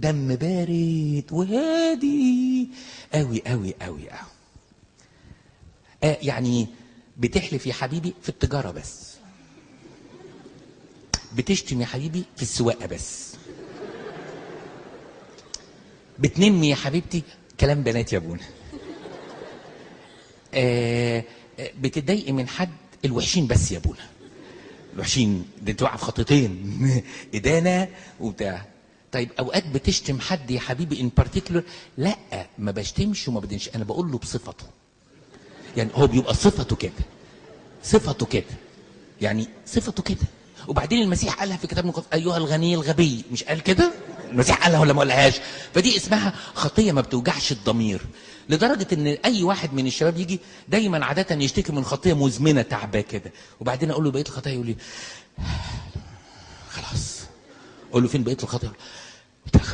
دم بارد وهادي. قوي قوي قوي قوي آه يعني بتحلف يا حبيبي في التجارة بس. بتشتم يا حبيبي في السواقة بس. بتنمي يا حبيبتي كلام بنات يا ابونا آه آه، بتتضايقي من حد الوحشين بس يا ابونا الوحشين ده انت واقعه في خطتين. إدانة وبتاع. طيب أوقات بتشتم حد يا حبيبي ان بارتيكولر لا ما بشتمش وما بدنش أنا بقول له بصفته. يعني هو بيبقى صفته كده. صفته كده. يعني صفته كده. وبعدين المسيح قالها في كتاب المقدس أيها الغني الغبي. مش قال كده؟ المسيح قالها ولا ما قالهاش؟ فدي اسمها خطية ما بتوجعش الضمير. لدرجة إن أي واحد من الشباب يجي دايما عادة يشتكي من خطية مزمنة تعباه كده. وبعدين أقول له بقية الخطايا يقول لي خلاص. أقول له فين بقية الخطايا يقول لي،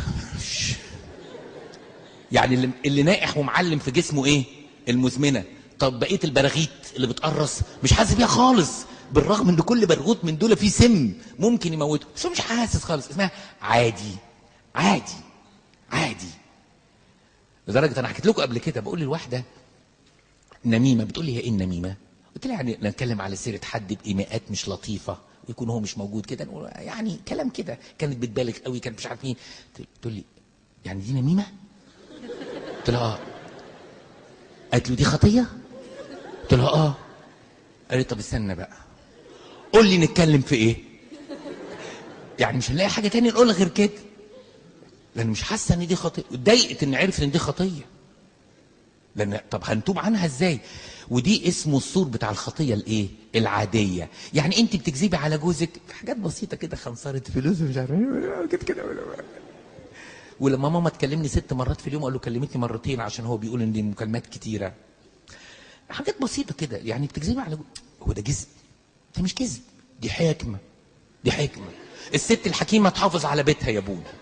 يعني اللي, اللي نائح ومعلم في جسمه إيه؟ المزمنة. طب بقية البراغيث اللي بتقرص مش حاسس بيها خالص. بالرغم إن كل برغوث من دول فيه سم ممكن يموته. بس مش حاسس خالص. اسمها عادي. عادي. عادي. لدرجة أنا حكيت لكم قبل كده بقول للواحدة نميمة بتقول لي هي إيه النميمة؟ قلت لها يعني نتكلم على سيرة حد بايماءات مش لطيفة ويكون هو مش موجود كده. يعني كلام كده. كانت بتبالغ قوي كانت مش عارف مين. تقول لي يعني دي نميمة؟ قلت لها آه قالت له دي خطية؟ قلت لها آه. قالت طب استنى بقى قول لي نتكلم في إيه؟ يعني مش هنلاقي حاجة تانية نقولها غير كده. لأن مش حاسة إن دي خطية اتضايقت إن عرفت إن دي خطية. لأن طب هنتوب عنها إزاي؟ ودي اسمه السور بتاع الخطية الإيه؟ العادية. يعني أنت بتكذبي على جوزك حاجات بسيطة كده خنصرة فلوس ومش عارف إيه كده كده. ولما ماما تكلمني ست مرات في اليوم أقول له كلمتني مرتين عشان هو بيقول إن دي مكالمات كتيرة. حاجات بسيطة كده يعني بتكذبي على هو ده كذب ده مش كذب دي حكمة دي حكمة. الست الحكيمة تحافظ على بيتها يا ابونا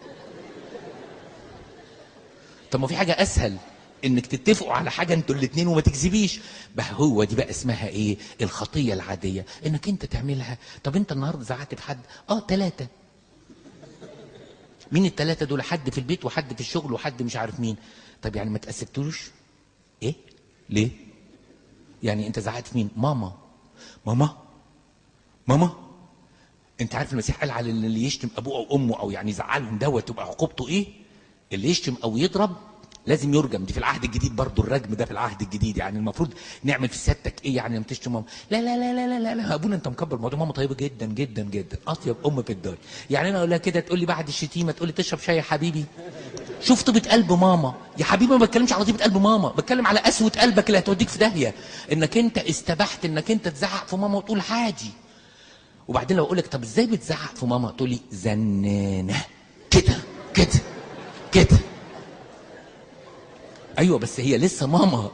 طب ما في حاجة أسهل إنك تتفقوا على حاجة أنتوا الاثنين وما تكذبيش. بقى هو دي بقى اسمها إيه؟ الخطية العادية. إنك أنت تعملها. طب أنت النهارده زعقت في حد؟ آه ثلاثة مين الثلاثه دول؟ حد في البيت وحد في الشغل وحد مش عارف مين. طب يعني ما تأسفتوش؟ إيه؟ ليه؟ يعني أنت زعقت مين؟ ماما. ماما؟ ماما؟ أنت عارف المسيح قال على اللي يشتم أبوه أو أمه أو يعني يزعلهم دوت تبقى عقوبته إيه؟ اللي يشتم أو يضرب لازم يرجم. دي في العهد الجديد برضو الرجم ده في العهد الجديد. يعني المفروض نعمل في سيادتك إيه يعني لما تشتم ماما. لا لا لا لا لا لا. ابونا انت مكبر الموضوع. ماما طيبة جدا جدا جدا. أطيب أم في الدنيا. يعني أنا أقول لها كده تقول لي بعد الشتيمة تقول لي تشرب شاي يا حبيبي. شوف طيبه قلب ماما. يا حبيبي ما بتكلمش على طيبه قلب ماما. بتكلم على قسوه قلبك اللي هتوديك في داهية. إنك أنت استبحت إنك أنت تزعق في ماما وتقول عادي. وبعدين لو أقول لك طب إزاي بتزعق في ماما؟ تقول لي زنانة. كده كده. أيوه بس هي لسه ماما.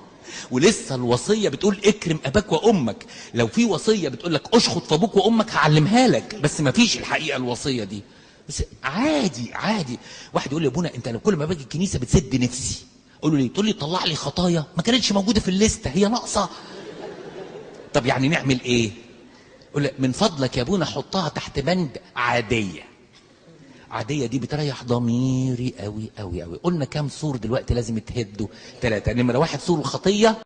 ولسه الوصية بتقول اكرم أباك وأمك. لو في وصية بتقول لك أشخط في أبوك وأمك هعلمها لك. بس ما فيش الحقيقة الوصية دي. بس عادي عادي. واحد يقول لي يا أبونا أنت لو كل ما باجي الكنيسة بتسد نفسي. أقول له ليه تقول لي طلع لي خطايا ما كانتش موجودة في الليستة هي ناقصة. طب يعني نعمل إيه؟ يقول لك من فضلك يا أبونا حطها تحت بند عادية. عادية دي بتريح ضميري قوي قوي قوي قلنا كام سور دلوقتي لازم يتهدوا ثلاثة نمره واحد سور الخطيه